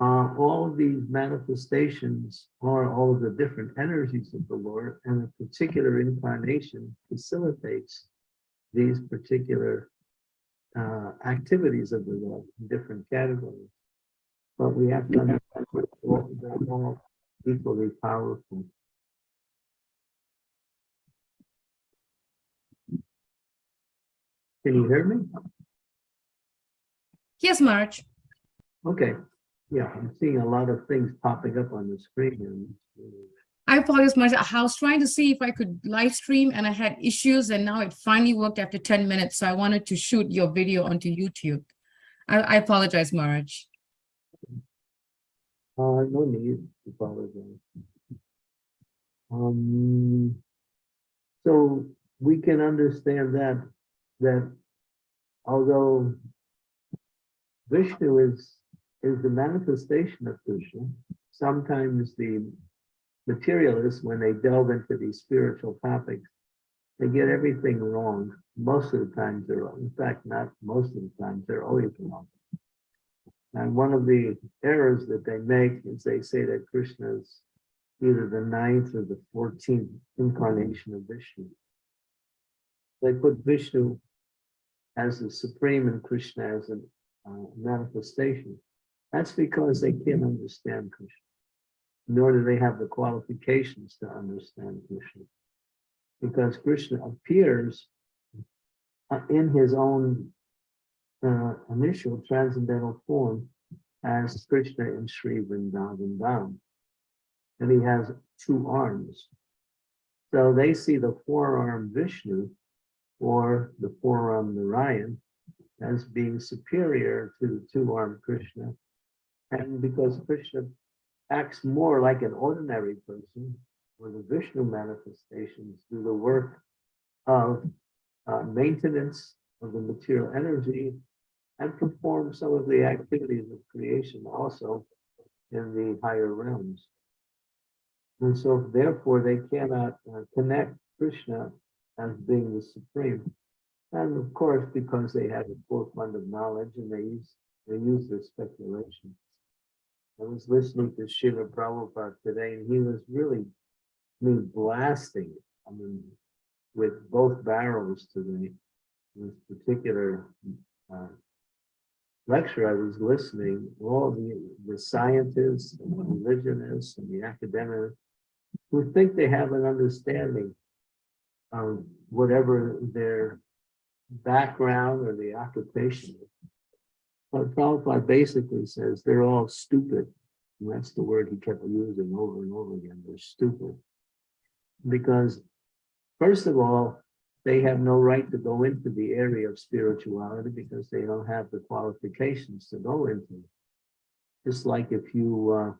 uh, all of these manifestations are all of the different energies of the Lord, and a particular incarnation facilitates these particular uh, activities of the Lord in different categories. But we have to understand that all- they're all equally powerful. Can you hear me? Yes, Marge. Okay, yeah, I'm seeing a lot of things popping up on the screen. and, I apologize, Marge. I was trying to see if I could live stream and I had issues and now it finally worked after 10 minutes. So I wanted to shoot your video onto YouTube. I, I apologize, Marge. Uh, no need to apologize. Um, so we can understand that, that although Vishnu is, is the manifestation of Krishna, sometimes the materialists, when they delve into these spiritual topics, they get everything wrong. Most of the times they're wrong. In fact, not most of the times, they're always wrong. And one of the errors that they make is they say that Krishna is either the ninth or the fourteenth incarnation of Vishnu. They put Vishnu as the supreme and Krishna as a uh, manifestation. That's because they can't understand Krishna, nor do they have the qualifications to understand Krishna. Because Krishna appears uh, in his own uh, initial transcendental form as Krishna in Sri Vrindavan Dham. And he has two arms. So they see the four-arm Vishnu or the four-arm Narayan as being superior to the two-armed Krishna. And because Krishna acts more like an ordinary person, where the Vishnu manifestations do the work of uh, maintenance of the material energy and perform some of the activities of creation also in the higher realms. And so therefore they cannot uh, connect Krishna as being the supreme. And of course, because they have a full fund of knowledge and they use they use their speculation. I was listening to Srila Prabhupada today, and he was really, I mean, blasting, I mean, with both barrels today. This particular uh, lecture I was listening, all the, the scientists and the religionists and the academics who think they have an understanding of whatever their background or the occupation. But Prabhupada basically says they're all stupid. And that's the word he kept using over and over again. They're stupid. Because, first of all, they have no right to go into the area of spirituality because they don't have the qualifications to go into it. Just like if you uh,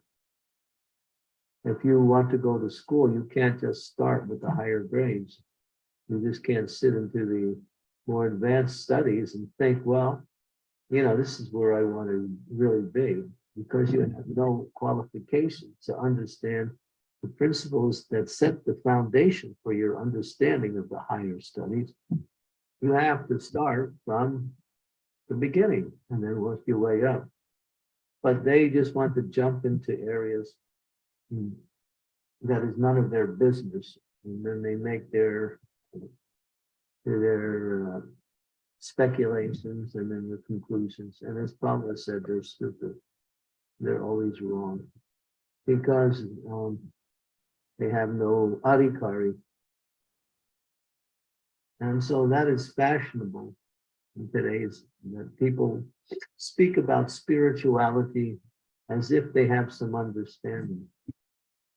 if you want to go to school, you can't just start with the higher grades. You just can't sit into the more advanced studies and think, well, you know, this is where I want to really be, because you have no qualification to understand the principles that set the foundation for your understanding of the higher studies. You have to start from the beginning and then work your way up. But they just want to jump into areas hmm, that is none of their business. And then they make their their uh, speculations and then the conclusions. And as Prabhupada said, they're stupid. They're always wrong because um, they have no adhikari. And so that is fashionable in today's that people speak about spirituality as if they have some understanding.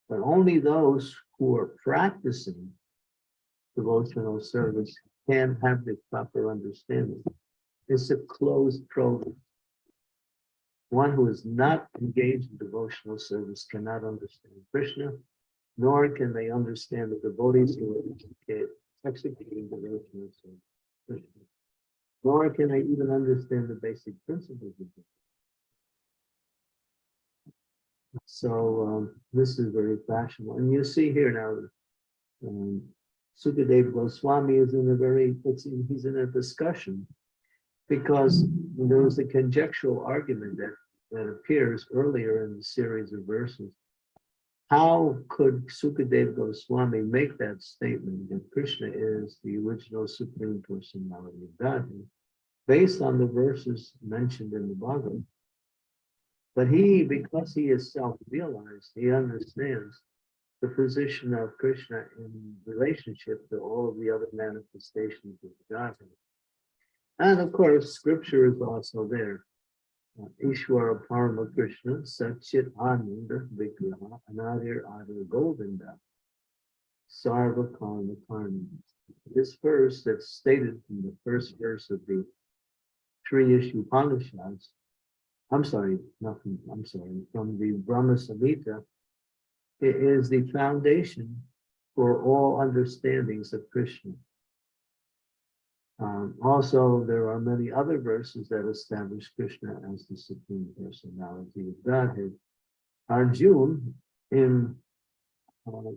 But only those who are practicing devotional service can have the proper understanding. It's a closed program. One who is not engaged in devotional service cannot understand Krishna, nor can they understand the devotees who are executing devotional service. Nor can they even understand the basic principles of it. So um, this is very fashionable. And you see here now, um, Sukadev Goswami is in a very, in, he's in a discussion because there was a conjectural argument that that appears earlier in the series of verses. How could Sukadeva Goswami make that statement that Krishna is the original supreme personality of Godhead based on the verses mentioned in the Bhagavad? But he, because he is self-realized, he understands the position of Krishna in relationship to all of the other manifestations of the Godhead. And of course, scripture is also there. Uh, Ishwara Parama Krishna, Satchit Ananda Anadir Adir Govinda, Sarva Karma Karma. This verse that's stated in the first verse of the Sri Ishopanishads, I'm sorry, nothing, I'm sorry, from the Brahma Samhita, it is the foundation for all understandings of Krishna. Um, also, there are many other verses that establish Krishna as the supreme personality of Godhead. Arjun in uh,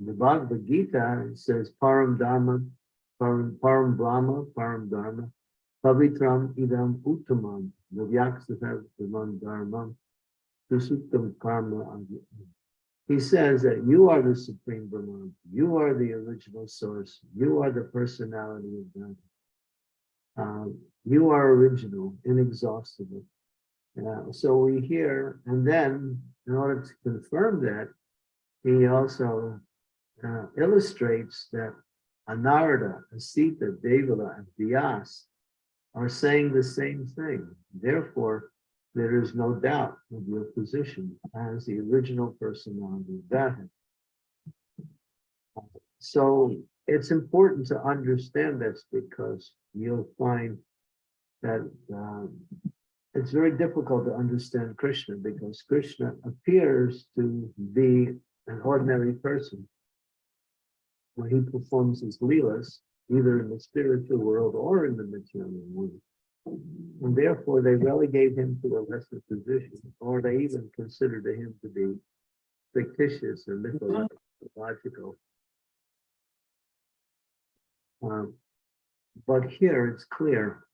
the Bhagavad Gita it says Param Dharma, Param, Param Brahma, Param Dharma, Pavitram Idam Uttamam, Dhaman Dharmam, Susuktam Karma. Adi." He says that you are the supreme Brahman, you are the original source, you are the personality of God. Um, you are original, inexhaustible. Uh, so we hear, and then in order to confirm that, he also uh, illustrates that Anarada, Asita, Devala, and Vyas are saying the same thing. Therefore, there is no doubt of your position as the original personality of Godhead. So it's important to understand this because you'll find that um, it's very difficult to understand Krishna because Krishna appears to be an ordinary person when he performs his leelas, either in the spiritual world or in the material world. And therefore, they relegate him to a lesser position, or they even consider him to be fictitious or mythological. Um, but here it's clear.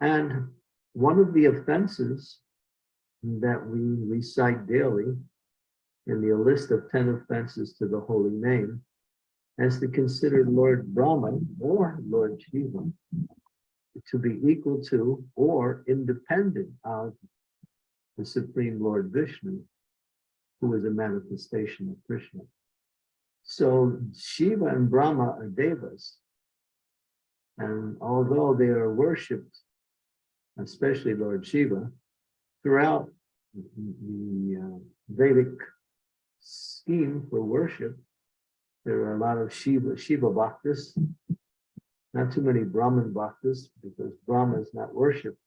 And one of the offenses that we recite daily in the list of 10 offenses to the holy name is to consider Lord Brahman or Lord Shiva to be equal to or independent of the Supreme Lord Vishnu, who is a manifestation of Krishna. So Shiva and Brahma are devas. And although they are worshipped, especially Lord Shiva, throughout the uh, Vedic scheme for worship, there are a lot of Shiva, Shiva bhaktas, not too many Brahman bhaktas, because Brahma is not worshipped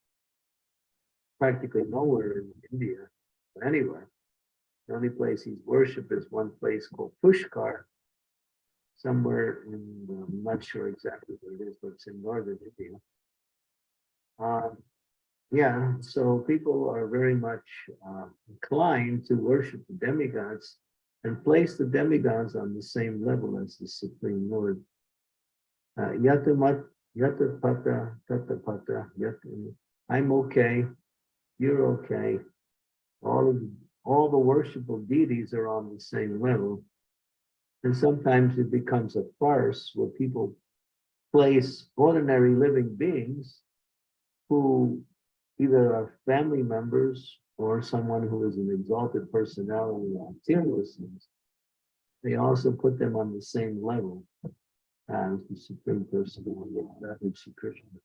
practically nowhere in India, or anywhere. The only place he's worshipped is one place called Pushkar, somewhere in, uh, I'm not sure exactly where it is, but it's in northern India. Um, yeah, so people are very much uh, inclined to worship the demigods and place the demigods on the same level as the Supreme Lord. Uh, Yat, I'm okay, you're okay. All of all the worshipful deities are on the same level. And sometimes it becomes a farce where people place ordinary living beings who either are family members or someone who is an exalted personality on fearlessness. They also put them on the same level as the Supreme Personality of Godhead, Sri Krishna.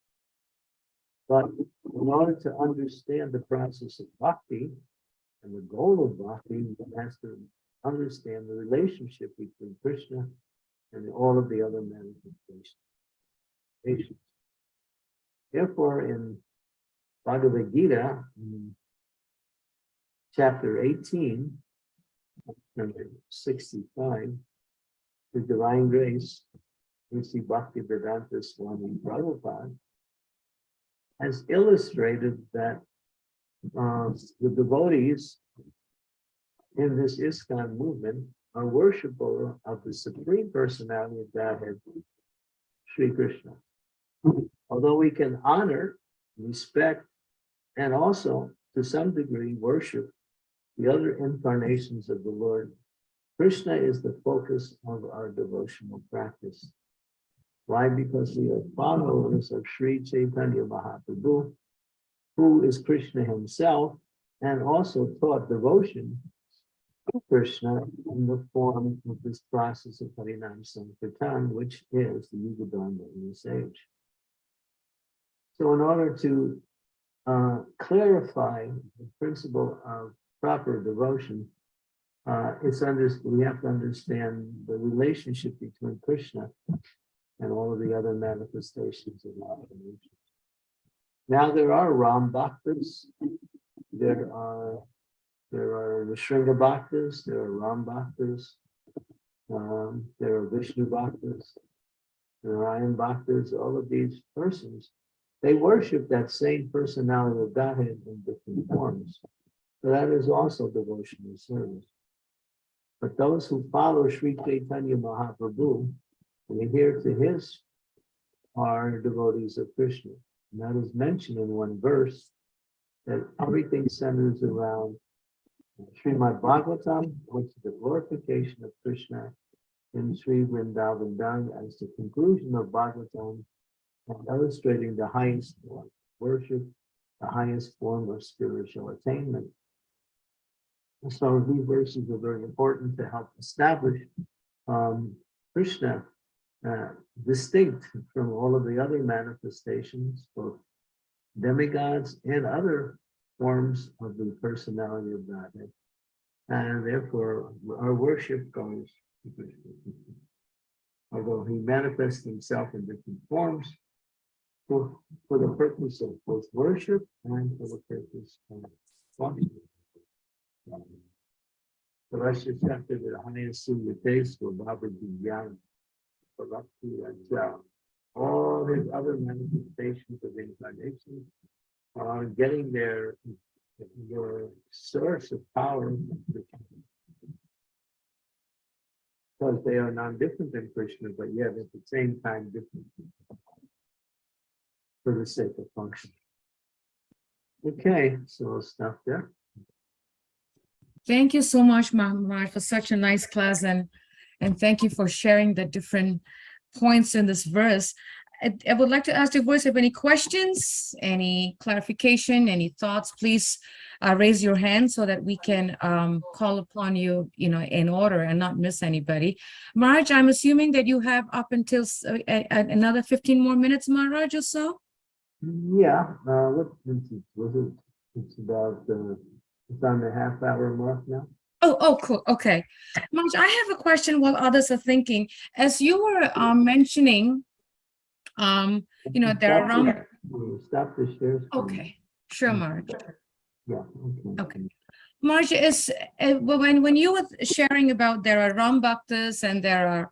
But in order to understand the process of bhakti and the goal of bhakti, one has to understand the relationship between Krishna and all of the other manifestations. Therefore, in Bhagavad Gita, in chapter 18, number 65, the divine grace, we see Bhakti Vedanta Swami Prabhupada has illustrated that uh, the devotees in this ISKCON movement are worshipful of the Supreme Personality of Godhead, Sri Krishna. Although we can honor, respect, and also to some degree, worship the other incarnations of the Lord, Krishna is the focus of our devotional practice. Why? Because we are followers of Sri Chaitanya Mahaprabhu, who is Krishna himself and also taught devotion to Krishna in the form of this process of Harinam Sankirtan, which is the Yuga Dharma in this age. So in order to uh, clarify the principle of proper devotion, uh, it's under, we have to understand the relationship between Krishna and all of the other manifestations of Lord. Now there are Ram Bhaktas, there are there are the Nrsimha Bhaktas, there are Ram Bhaktas, um, there are Vishnu Bhaktas, Narayan Bhaktas, all of these persons, they worship that same personality of Godhead in different forms. So that is also devotional service. But those who follow Sri Chaitanya Mahaprabhu, and adhere to his, are devotees of Krishna. And that is mentioned in one verse, that everything centers around Srimad Bhagavatam, which is the glorification of Krishna in Sri Vrindavan Dham as the conclusion of Bhagavatam, and illustrating the highest form worship, the highest form of spiritual attainment. So these verses are very important to help establish um, Krishna uh, distinct from all of the other manifestations, both demigods and other forms of the personality of Godhead. And therefore, our worship goes to Krishna. Although he manifests himself in different forms for, for the purpose of both worship and for the purpose of function. The Russia chapter the highest senior days for Baba Young. To and down. All his other manifestations of incarnation are getting their, source of power. Because they are non-different than Krishna, but yet at the same time different. For the sake of function. Okay, so I'll stop there. Thank you so much, Maharaj, for such a nice class and, and thank you for sharing the different points in this verse. I, I would like to ask the voice, have any questions, any clarification, any thoughts, please uh, raise your hand so that we can um, call upon you, you know, in order and not miss anybody. Maharaj, I'm assuming that you have up until uh, a- a- another 15 more minutes, Maharaj, or so? Yeah, uh, what, was it, it's about, uh, it's on the half hour mark now. Oh, oh, cool. Okay. Marge, I have a question while others are thinking. As you were um, mentioning, um, you know, there are around, Stop the shares. okay, sure, Marge. Yeah, okay. Okay. Marge, is, uh, when, when you were sharing about there are Ram Bhaktas and there are,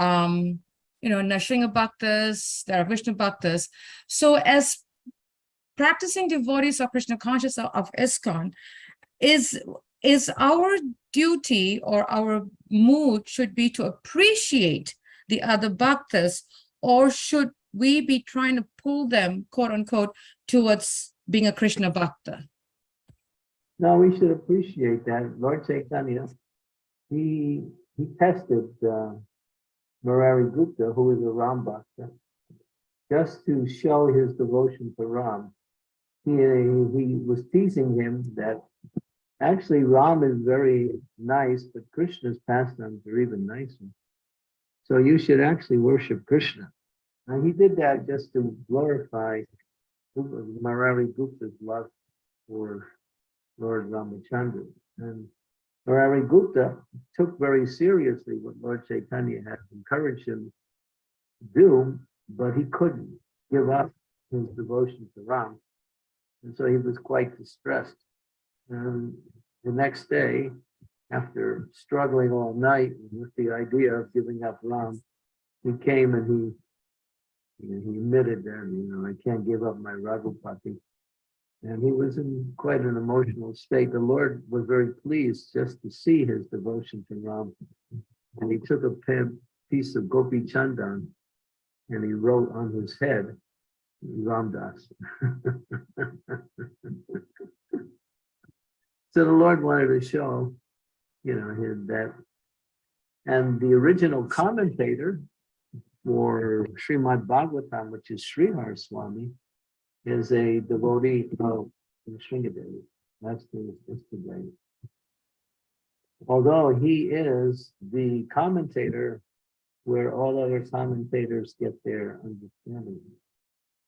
um, you know, Nrsimha Bhaktas, there are Vishnu Bhaktas. So as practicing devotees of Krishna conscious of, of ISKCON, is, is our duty or our mood should be to appreciate the other bhaktas, or should we be trying to pull them, quote unquote, towards being a Krishna bhakta? No, we should appreciate that. Lord Chaitanya, he, he tested, uh, Murari Gupta, who is a Ram Bhakta, just to show his devotion to Ram. He, he was teasing him that actually Ram is very nice, but Krishna's pastimes are even nicer. So you should actually worship Krishna. And he did that just to glorify Murari Gupta's love for Lord Ramachandra. And Murari Gupta took very seriously what Lord Chaitanya had encouraged him to do, but he couldn't give up his devotion to Ram. And so he was quite distressed. And the next day, after struggling all night with the idea of giving up Ram, he came and he he he admitted that, you know, I can't give up my Raghupati. And he was in quite an emotional state. The Lord was very pleased just to see his devotion to Ram. And he took a piece of Gopi Chandan and he wrote on his head, Ramdas. So the Lord wanted to show, you know, his that. And the original commentator for Srimad Bhagavatam, which is Sridhar Swami, is a devotee of Nrsimhadev. That's the, that's the name. Although he is the commentator where all other commentators get their understanding.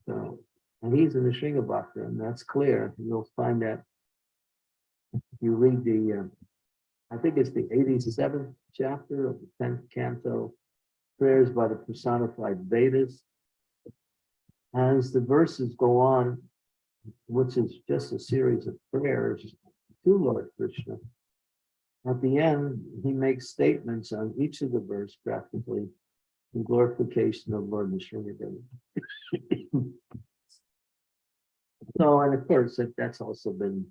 So, and he's in the Nrsimha Bhakta, and that's clear. You'll find that you read the, uh, I think it's the 87th chapter of the 10th canto, prayers by the personified Vedas. As the verses go on, which is just a series of prayers to Lord Krishna. At the end, he makes statements on each of the verse practically in glorification of Lord Nrsimhadev. So, and of course, that, that's also been,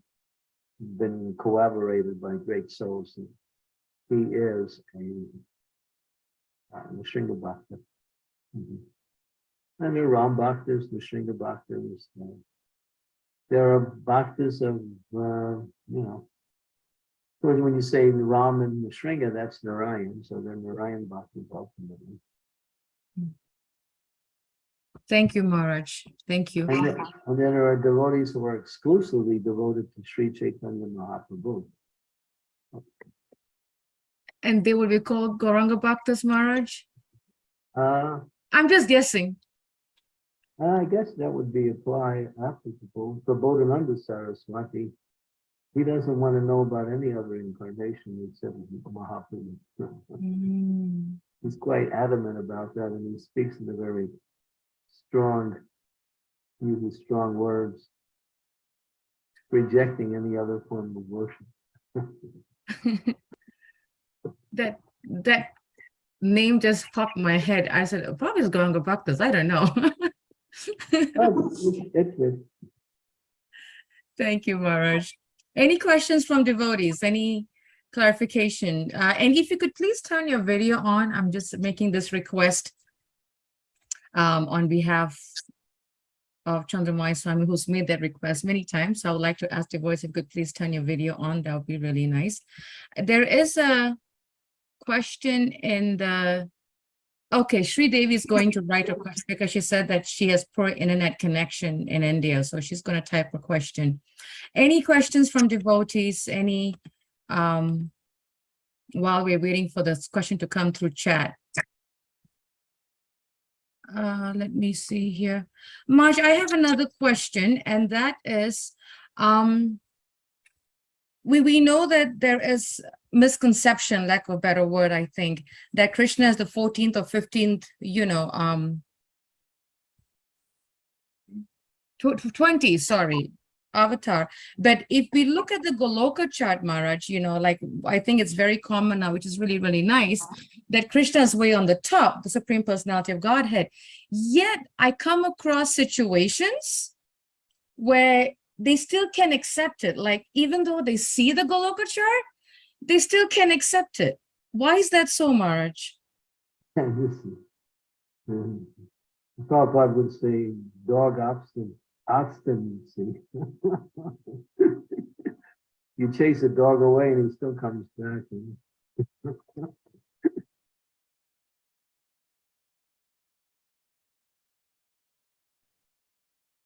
been corroborated by great souls. He is a uh, Nrsimha Bhakta. Mhm. And there are Ram Bhaktas, Nrsimha Bhaktas. uh, There are Bhaktas of, uh, you know, when you say Ram and Nrsimha, that's Narayan, so they're Narayan Bhaktas ultimately. Thank you, Maharaj. Thank you. And then, and there are devotees who are exclusively devoted to Sri Chaitanya Mahaprabhu. And they will be called Gauranga Bhaktas, Maharaj? Uh, I'm just guessing. I guess that would be apply applicable for Bodhananda Saraswati. He doesn't want to know about any other incarnation except Mahaprabhu. Mm, He's quite adamant about that and he speaks in a very strong, uses strong words, rejecting any other form of worship. That, that name just popped my head. I said, "Oh, probably it's Gauranga Bhaktas. I don't know. Oh, it's- it's good. Thank you, Maharaj. Any questions from devotees? Any clarification? Uh, and if you could please turn your video on, I'm just making this request um, on behalf of Chandramauli Swami, who's made that request many times. So I would like to ask the voice if you could please turn your video on. That would be really nice. There is a question in the Okay, Sri Devi is going to write a question because she said that she has poor internet connection in India, so she's going to type a question. Any questions from devotees, any, um, while we're waiting for this question to come through chat? Uh, let me see here. Marge, I have another question, and that is, um, we, we know that there is misconception, lack of a better word, I think, that Krishna is the 14th or 15th, you know, um, tw- tw- 20, sorry, avatar. But if we look at the Goloka chart, Maharaj, you know, like I think it's very common now, which is really, really nice, that Krishna is way on the top, the Supreme Personality of Godhead. Yet I come across situations where they still can accept it. Like even though they see the Goloka chart, they still can accept it. Why is that so, Maharaj? Prabhupada would say dog obstin- obstinacy. You chase a dog away and he still comes back.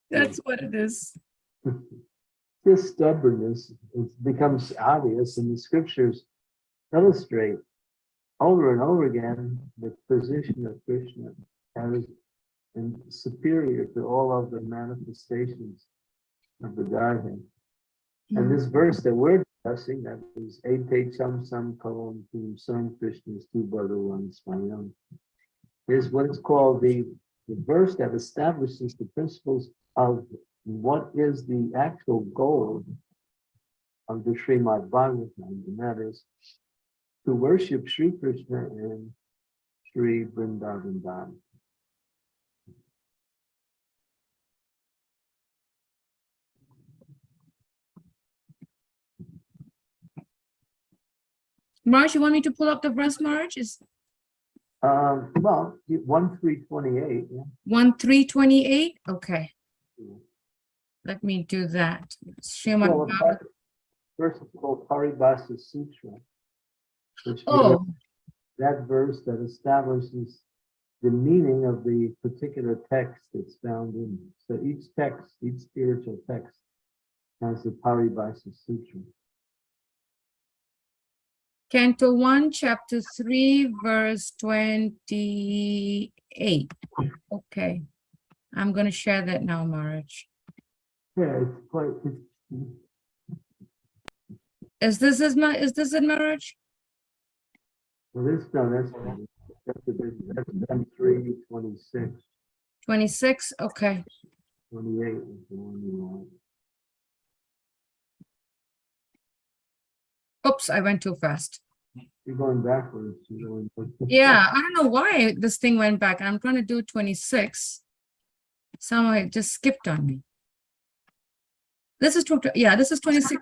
That's what it is. This stubbornness it becomes obvious and the scriptures illustrate over and over again the position of Krishna as and superior to all of the manifestations of the Godhead. And hmm. this verse that we're discussing, that is Ate Cham Sam Kalam Tum Sam Krishna's two ones, my is what is called the, the verse that establishes the principles of what is the actual goal of the Srimad Bhagavatam, and that is to worship Sri Krishna and Sri Vrindavan Dham. Marge, you want me to pull up the verse, Marge? Is Um, well, one, three, twenty-eight, yeah. one three twenty-eight? Okay, Yeah. let me do that. Srimad Well, verse is called Paribhasa Sutra. which Oh, that verse that establishes the meaning of the particular text that's found in. So each text, each spiritual text has the Paribhasa Sutra. Canto one, chapter three, verse twenty-eight. Okay. I'm gonna share that now, Marge. Yeah, it's quite, it's, Is this is my, is this in Marge? well, this, no, that's, that's, big- that's done three, twenty-six, Twenty-six, okay. twenty-eight is the one you want. Oops, I went too fast. You're going backwards. you're going. Yeah, I don't know why this thing went back. I'm trying to do twenty-six. Somehow it just skipped on me. This is, tw- yeah, this is twenty-six.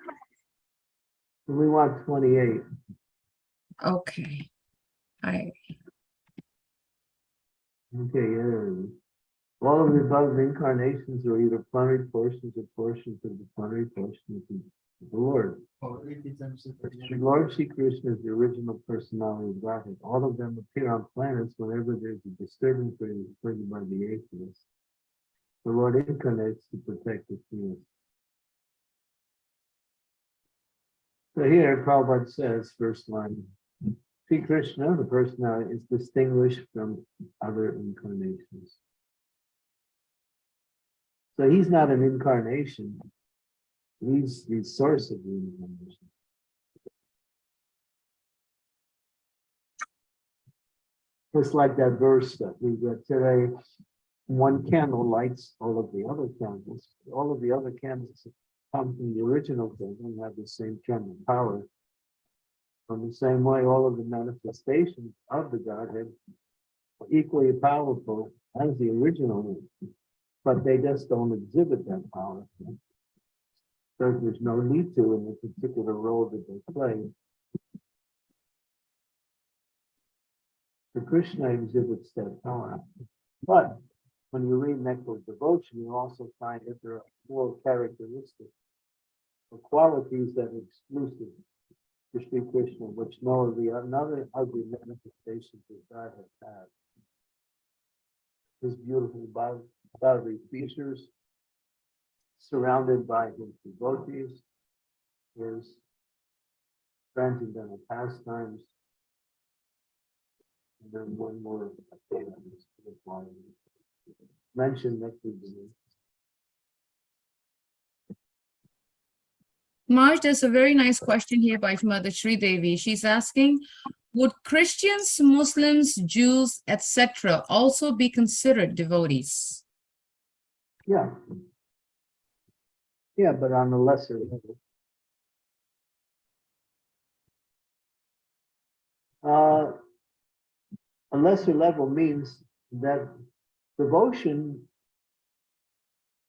We want twenty-eight. Okay. I, Okay, yeah. there it is. All of the above incarnations are either plenary portions or portions of the plenary portions of the Lord. Sri Lord Shri Krishna is the original personality of Godhead. All of them appear on planets whenever there's a disturbance created by the atheist. The Lord incarnates to protect the theist. So here Prabhupada says, first line, Sri Krishna, the personality, is distinguished from other incarnations. So he's not an incarnation. He's the source of the incarnation. Just like that verse that we read today, one candle lights all of the other candles. All of the other candles come from the original thing and have the same candle power. In the same way, all of the manifestations of the Godhead are equally powerful as the original, one, but they just don't exhibit that power. There's no need to in the particular role that they play. The Krishna exhibits that power. But when you read Nectar Devotion, you also find that there are four characteristics or qualities that are exclusive to Sri Krishna, which no of the ugly manifestations of God has had. His beautiful bod- bodily features, surrounded by his devotees, his transcendental pastimes. And then one more. thing on this slide. Mention next to the Marge, there's a very nice question here by Mother Sri Devi. She's asking, would Christians, Muslims, Jews, etc., also be considered devotees? Yeah. Yeah, but on a lesser level. Uh, A lesser level means that devotion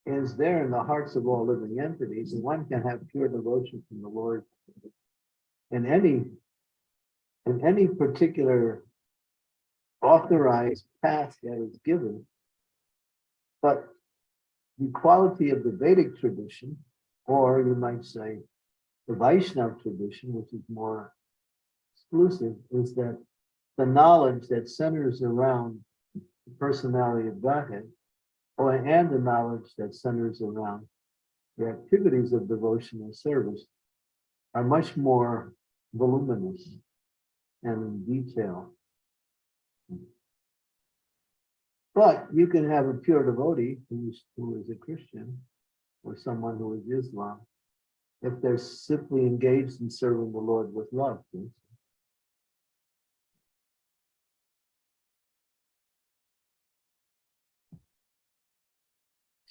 is there in the hearts of all living entities, and one can have pure devotion from the Lord in any, in any particular authorized path that is given. But the quality of the Vedic tradition, or you might say the Vaishnav tradition, which is more exclusive, is that the knowledge that centers around the personality of Godhead, or and the knowledge that centers around the activities of devotional service are much more voluminous and in detail. But you can have a pure devotee who's, who is a Christian or someone who is Islam, if they're simply engaged in serving the Lord with love.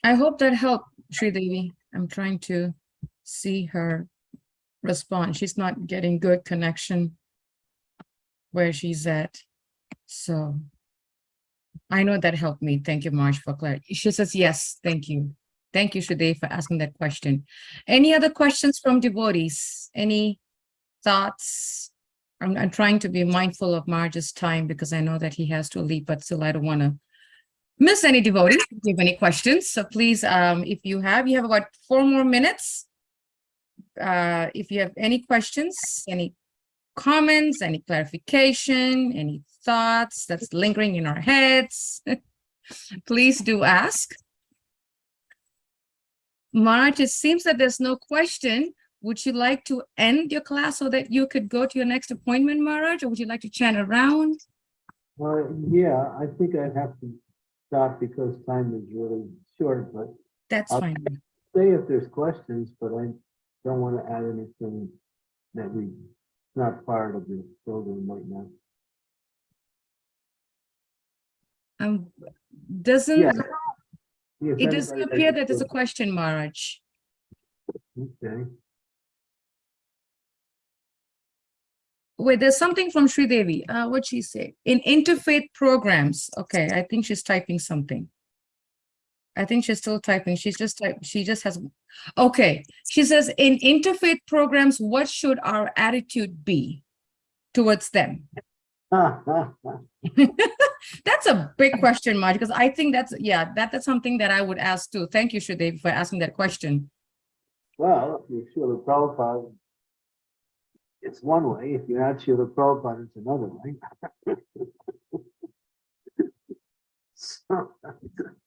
I hope that helped, Sri Devi. I'm trying to see her respond. She's not getting good connection where she's at. So I know that helped me. Thank you, Marge, for clarity. She says, yes, thank you. Thank you, Sri Devi, for asking that question. Any other questions from devotees? Any thoughts? I'm, I'm trying to be mindful of Marge's time because I know that he has to leave, but still I don't want to miss any devotees, if you have any questions. So please, um, if you have, you have about four more minutes. uh, if you have any questions, any comments, any clarification, any thoughts that's lingering in our heads, please do ask. Marge, it seems that there's no question. Would you like to end your class so that you could go to your next appointment, Marge, or would you like to chat around? Well, yeah, I think I have to stop because time is really short, but That's I'll- fine. say if there's questions, but I don't want to add anything that we, not part of the program right now. Um, doesn't, Yeah. If it doesn't appear that there's a question, Marge. Okay, Wait, there's something from Sri Devi. Uh, what'd she say? In interfaith programs. Okay, I think she's typing something. I think she's still typing. She's just type, she just has, okay. She says, in interfaith programs, what should our attitude be towards them? That's a big question, Marge, because I think that's, yeah, that, that's something that I would ask too. Thank you, Sri Devi, for asking that question. Well, if you're Srila Prabhupada, it's one way. If you're not Srila Prabhupada, it's another way. So,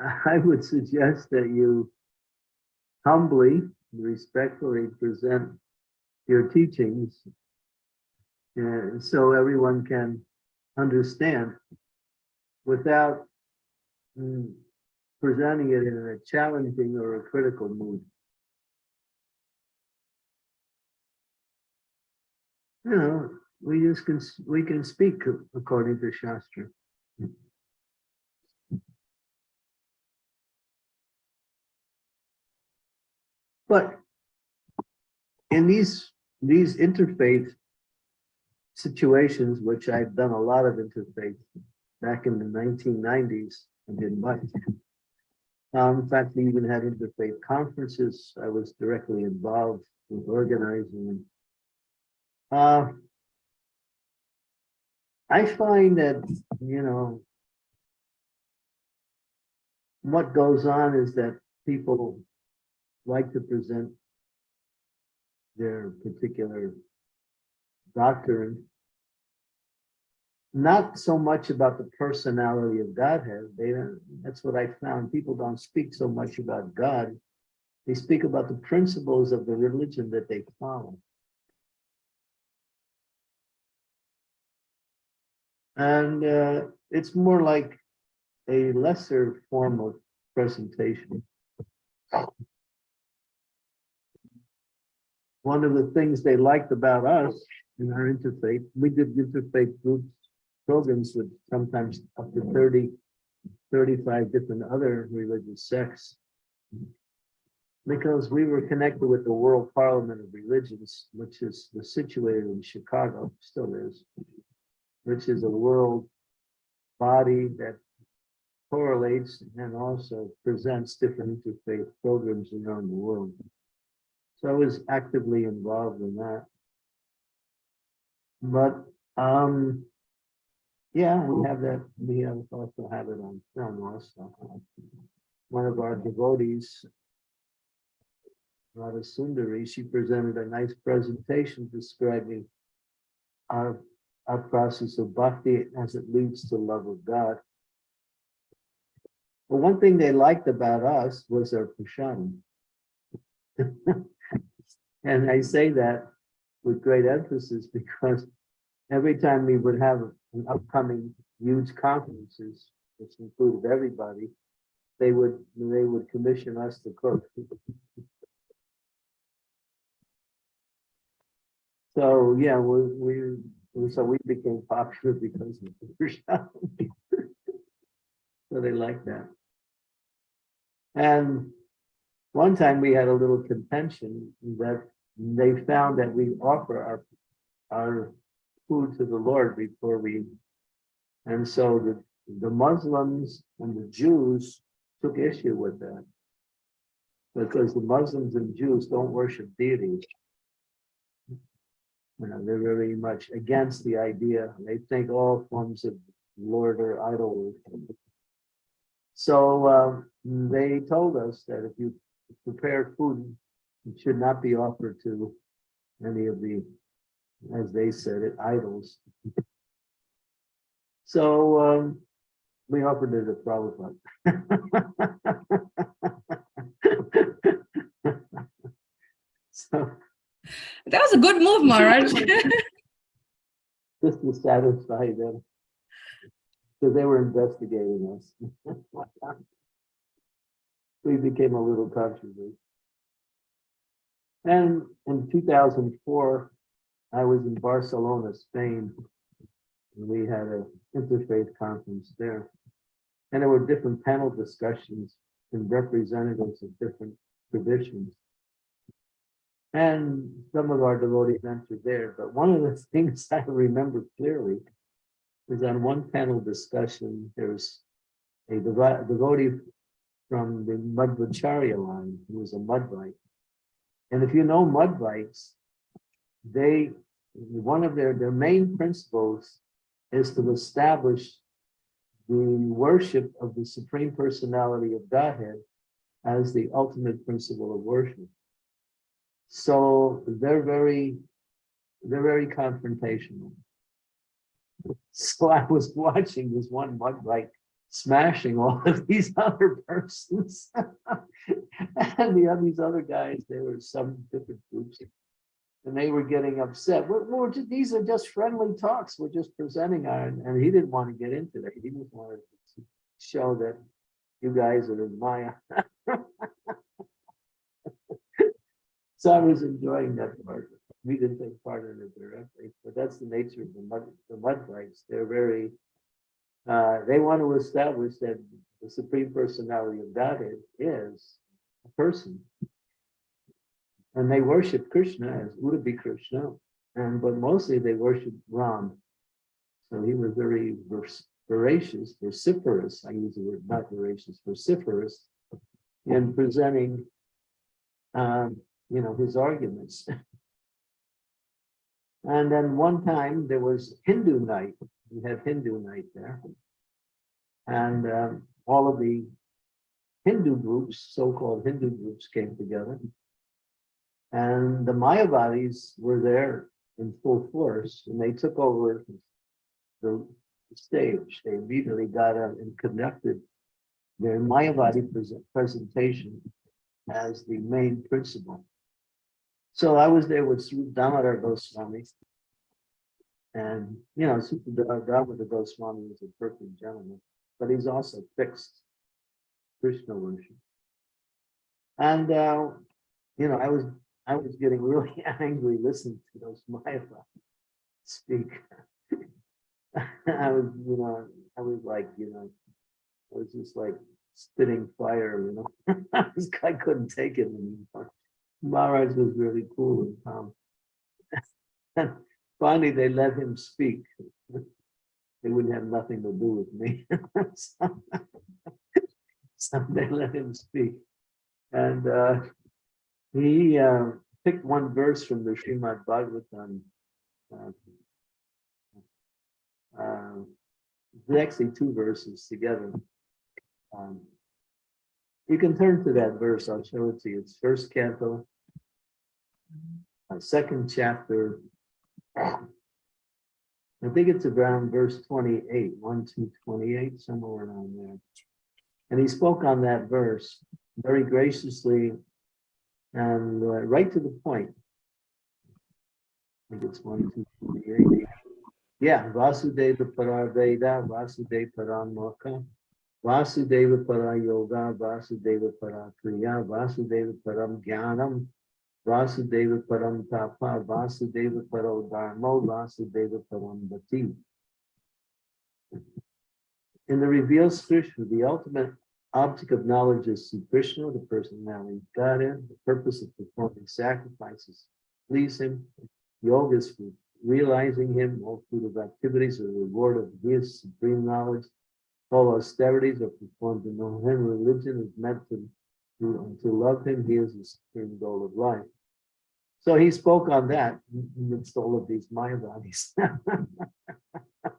I would suggest that you humbly, respectfully present your teachings uh, so everyone can understand without mm, presenting it in a challenging or a critical mood. You know, we just can, we can speak according to Shastra. But in these, these interfaith situations, which I've done a lot of interfaith back in the nineteen nineties, I did much. Um, in fact, we even had interfaith conferences. I was directly involved with organizing them. Uh, I find that, you know, what goes on is that people like to present their particular doctrine not so much about the personality of Godhead. They don't, that's what I found. People don't speak so much about God. They speak about the principles of the religion that they follow. And uh, it's more like a lesser form of presentation. One of the things they liked about us in our interfaith, we did interfaith groups programs with sometimes up to 30, 35 different other religious sects. Because we were connected with the World Parliament of Religions, which is situated in Chicago, still is, which is a world body that correlates and also presents different interfaith programs around the world. So I was actively involved in that. But um, yeah, we have that, we have also have it on film also. One of our devotees, Radha Sundari, she presented a nice presentation describing our, our process of bhakti as it leads to love of God. But one thing they liked about us was our prasadam. And I say that with great emphasis because every time we would have an upcoming huge conferences, which included everybody, they would, they would commission us to cook. So, yeah, we, we, so we became popular because of the. So they like that. And one time we had a little contention that they found that we offer our, our food to the Lord before we. And so the, the Muslims and the Jews took issue with that. Because the Muslims and Jews don't worship deities. You know, they're very much against the idea. They think all forms of Lord or idol worship. So uh, they told us that if you prepare food should not be offered to any of the, as they said it, idols. So um, we offered it at Prabhupada. So That was a good move, Maharaj. just to satisfy them. Because they were investigating us. We became a little controversial. And in two thousand four, I was in Barcelona, Spain. and We had a interfaith conference there. And there were different panel discussions and representatives of different traditions. And some of our devotees entered there, but one of the things I remember clearly is on one panel discussion, there's a devotee from the Madhvacharya line, who was a Madhvite. And if you know Madhvites, they, one of their, their main principles is to establish the worship of the Supreme Personality of Godhead as the ultimate principle of worship. So they're very, they're very confrontational. So I was watching this one Madhvite smashing all of these other persons. And the other, these other guys they were some different groups. And they were getting upset. We're, we're ju- these are just friendly talks. We're just presenting our, and he didn't want to get into that. He just wanted to show that you guys are in Maya. So I was enjoying that part. We didn't take part in it directly, but that's the nature of the mud, the mud mudfights. They're very, uh, they want to establish that the Supreme Personality of Godhead is a person. And they worship Krishna as Udupi Krishna, and but mostly they worship Ram. So he was very voracious, vociferous, I use the word not voracious, vociferous in presenting um, you know, his arguments. And then one time there was Hindu night, we had Hindu night there. And um, all of the Hindu groups, so-called Hindu groups came together. And the Mayavadis were there in full force and they took over the stage. They immediately got up and conducted their Mayavadi present- presentation as the main principle. So I was there with Damodar Goswami. And, you know, Sri Damodar Goswami is a perfect gentleman, but he's also fixed Krishna worship. And, uh, you know, I was, I was getting really angry listening to those Mayava speak. I was, you know, I was like, you know, I was just like spitting fire, you know. I I couldn't take it anymore. Maharaj was really cool and calm. Finally, they let him speak. They wouldn't have nothing to do with me. So they let him speak. And uh, he uh, picked one verse from the Srimad Bhagavatam. uh, uh, Actually, two verses together. Um, You can turn to that verse, I'll show it to you. It's first canto. uh, Second chapter. I think it's around verse 28, 1 to 28, somewhere around there. And he spoke on that verse very graciously and uh, right to the point. I think it's 1 to 28. Yeah, Vasudeva Paraveda, Vasudeva Paramokha. Vasudeva para yoga, Vasudeva para kriya, Vasudeva param jnanam, Vasudeva param tapa, Vasudeva paro dharmo, Vasudeva param bhati. In the revealed scripture, the ultimate object of knowledge is Sri Krishna, the personality of Godhead, the purpose of performing sacrifices, please him. Yoga is for realizing him, all fruit of activities are the reward of his supreme knowledge. All austerities are performed to know him. Religion is meant to, to, love him. He is the supreme goal of life. So he spoke on that amidst all of these Mayavadis.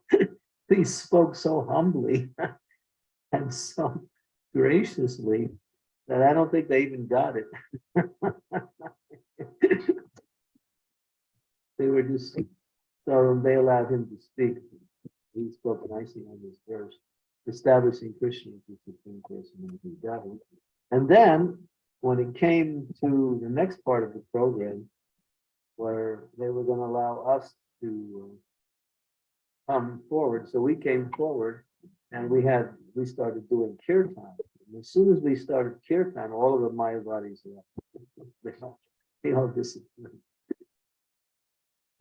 he spoke so humbly and so graciously that I don't think they even got it. They were just, so they allowed him to speak. He spoke nicely on this verse, establishing Krishna as the supreme person of the. And then, when it came to the next part of the program, where they were gonna allow us to uh, come forward, so we came forward and we had, we started doing kirtan. And As soon as we started kirtan, all of the Mayavadis left. They all- They all disappeared.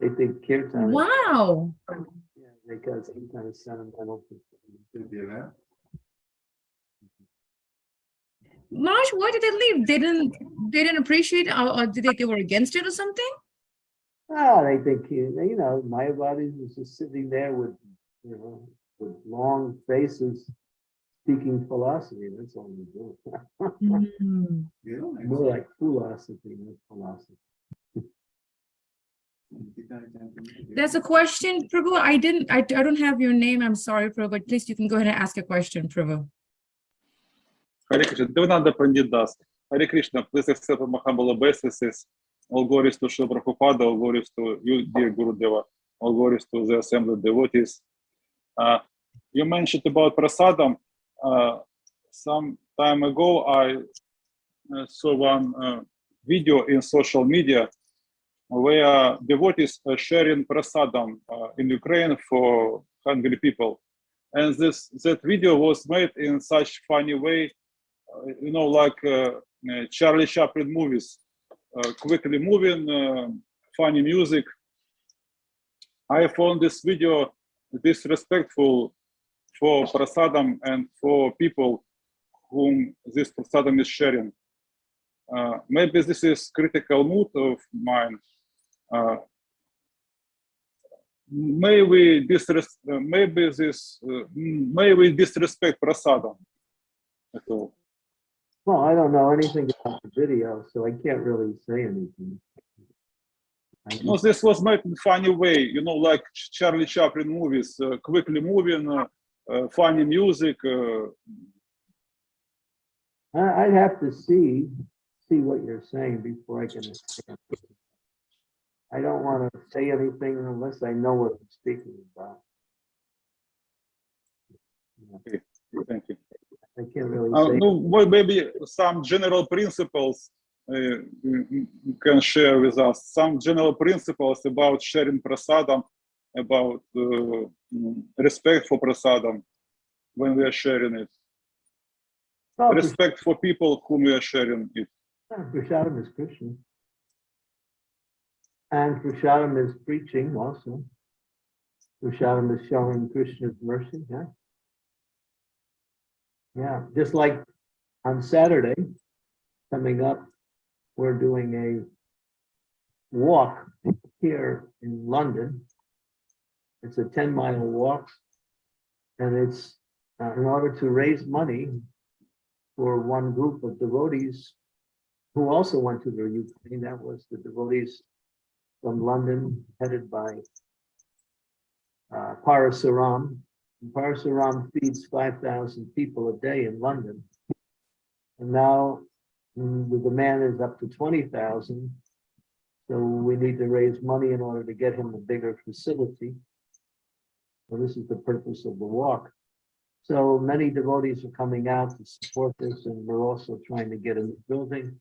They think kirtan. is- Wow. Yeah, because some kind of sentimental. Marsh, why did they leave? They didn't, they didn't appreciate it, or, or did they, they were against it or something? Ah, they think, you you know, Mayavadis was just sitting there with, you know, with long faces, speaking philosophy, that's all we do. Hmm. More like philosophy than philosophy. There's a question, Prabhu. I didn't, I, I don't have your name. I'm sorry, Prabhu, but please you can go ahead and ask a question, Prabhu. Hare Krishna, Devananda Pandit Das. Hare Krishna, please accept my humble obeisances. All glories to Srila Prabhupada, all glories to you, dear Guru Deva, all glories to the assembled devotees. Uh, you mentioned about prasadam. Uh, some time ago, I uh, saw one uh, video in social media where devotees are sharing prasadam uh, in Ukraine for hungry people. And this that video was made in such funny way you know, like uh, Charlie Chaplin movies, uh, quickly moving, uh, funny music. I found this video disrespectful for prasadam and for people whom this prasadam is sharing. Uh, maybe this is critical mood of mine. Uh, may we disres- maybe this uh, may we disrespect prasadam at all. Well, I don't know anything about the video, so I can't really say anything. I No, this was made in funny way, you know, like Charlie Chaplin movies, uh, quickly moving, uh, uh, funny music. Uh, I- I'd have to see, see what you're saying before I can. understand. I don't want to say anything unless I know what I'm speaking about. Okay, thank you. I can't really Uh, say. no, well, maybe some general principles uh, you- can share with us. Some general principles about sharing prasadam, about uh, respect for prasadam when we are sharing it, Oh, respect for people whom we are sharing it. Prasadam is Krishna. And Prasadam is preaching also. Prasadam is showing Krishna's mercy, yeah. Yeah, just like on Saturday, coming up, we're doing a walk here in London. It's a ten mile walk. And it's uh, in order to raise money for one group of devotees who also went to the Ukraine. That was the devotees from London headed by uh, Parasuram. Parasuram feeds 5,000 people a day in London. And now mm, the demand is up to 20,000. So we need to raise money in order to get him a bigger facility. So this is the purpose of the walk. So many devotees are coming out to support this and we're also trying to get a new building.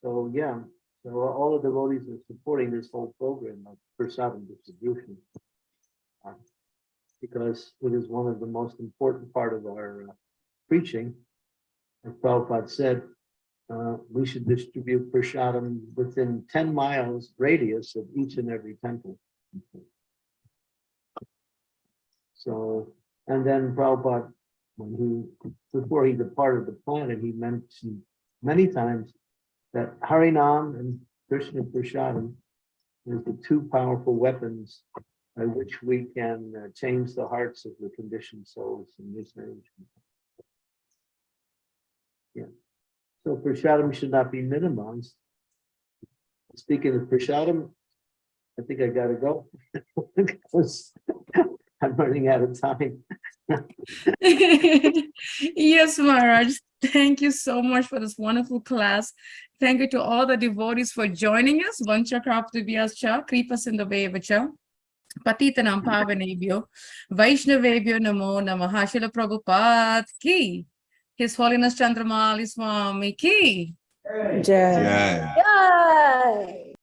So, yeah, so all the devotees are supporting this whole program of prasadam distribution. Because it is one of the most important part of our uh, preaching. As Prabhupada said, uh, we should distribute prasadam within ten miles radius of each and every temple. So, and then Prabhupada, when he, before he departed the planet, he mentioned many times that Harinam and Krishna Prasadam is the two powerful weapons by which we can uh, change the hearts of the conditioned souls in this age. Yeah. So Prasadam should not be minimized. Speaking of Prasadam, I think I gotta go. Because I'm running out of time. Yes, Maharaj. Thank you so much for this wonderful class. Thank you to all the devotees for joining us. Vancha Kraptubhyascha, Kripasindavevacha, Patitanam Pavanebhyo, పతీతనం పావనేభ్యో వైష్ణవేభ్యో నమో నమ శిల ప్రభుపాత్ కి his హోలినస్ చంద్రమాలి స్వామికి జయ జయ